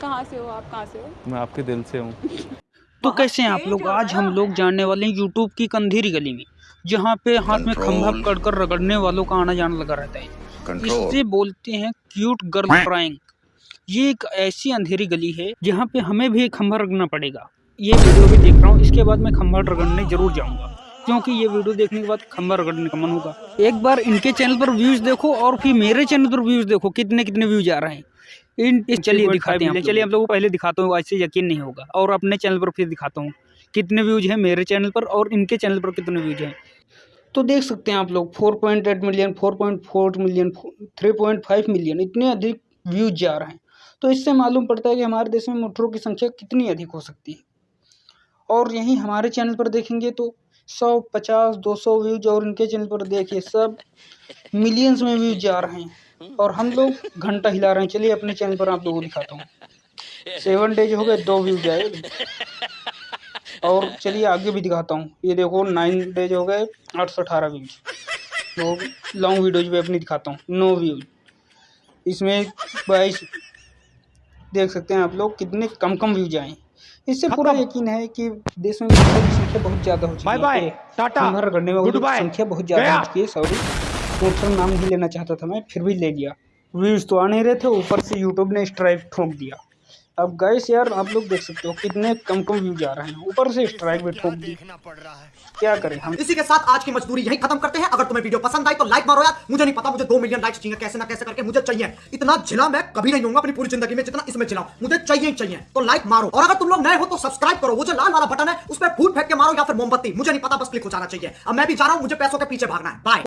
कहाँ से हो आप? कहाँ से हो? मैं आपके दिल से हूँ। तो कैसे हैं आप लोग? आज हम लोग जानने वाले हैं यूट्यूब की कंधेरी गली में जहाँ पे हाथ में खंभा Control. पकड़कर रगड़ने वालों का आना जाना लगा रहता है। इससे बोलते हैं क्यूट गर्ल प्रैंक ये एक ऐसी अंधेरी गली है जहाँ पे हमें भी एक खंभा रगड़ना पड़ेगा। ये वीडियो भी देख रहा हूँ इसके बाद मैं खंभा रगड़ने ज़रूर जाऊँगा क्योंकि ये वीडियो देखने के बाद खंभा रगड़ने का मन होगा। एक बार इनके चैनल पर व्यूज़ देखो और फिर मेरे चैनल पर व्यूज़ देखो कितने कितने व्यूज़ आ रहे हैं। इन चलिए दिखाते हैं चलिए आप लोगों को। पहले दिखाता हूँ ऐसे यकीन नहीं होगा। और अपने चैनल पर फिर दिखाता हूँ कितने व्यूज़ हैं मेरे चैनल पर और इनके चैनल पर कितने व्यूज़ हैं। तो देख सकते हैं आप लोग 4.8 मिलियन 4.4 मिलियन 3.5 मिलियन इतने अधिक व्यूज़ जा रहे हैं। तो इससे मालूम पड़ता है कि हमारे देश में मोटरों की संख्या कितनी अधिक हो सकती है। और यहीं हमारे चैनल पर देखेंगे तो सौ पचास दो सौ व्यूज़ और इनके चैनल पर देखिए सब मिलियंस में व्यूज़ जा रहे हैं। और हम लोग घंटा हिला रहे हैं। चलिए अपने चैनल पर आप लोगों को दिखाता हूँ। सेवन डेज़ हो गए दो व्यूज़ आए और चलिए आगे भी दिखाता हूँ। ये देखो नाइन डेज़ हो गए आठ सौ अठारह व्यूज़ तो लॉन्ग वीडियोज़ भी अपनी दिखाता हूँ। नो व्यूज़ इसमें बाईस देख सकते हैं आप लोग कितने कम कम व्यूज़ आए इससे पूरा यकीन है कि देश में की संख्या बहुत ज़्यादा हो चुकी है। बाय बाय, तो टाटा, खंभा रगड़ने वालों की गुड बाय, संख्या बहुत ज़्यादा हो चुकी है सॉरी मोटर नाम नहीं लेना चाहता था मैं, फिर भी ले लिया। व्यूज़ तो आ नहीं रहे थे, ऊपर से यूट्यूब ने स्ट्राइक ठोक दिया। अब गैस यार, आप लोग देख सकते हो कितने कम कम व्यूज़ आ रहे हैं। ऊपर से स्ट्राइक भी ठोक दी। क्या करें हम? इसी के साथ आज की मजदूरी यही खत्म करते हैं। अगर तुम्हें वीडियो पसंद आई तो लाइक मारो यार। मुझे नहीं पता, मुझे दो मिलियन लाइक्स चाहिए। कैसे ना कैसे करके मुझे चाहिए। इतना झिला मैं कभी नहीं होऊँगा अपनी पूरी ज़िंदगी में जितना इसमें झिला मुझे चाहिए ही चाहिए। तो लाइक मारो। और अगर तुम लोग नए हो तो सब्सक्राइब करो। वो जो लाल वाला बटन है, उस पर फूट फेंक के मारो या फिर मोमबत्ती। मुझे नहीं पता, बस क्लिक हो जाना चाहिए। अब मैं भी जा रहा हूँ, मुझे पैसों के पीछे भागना है। बाय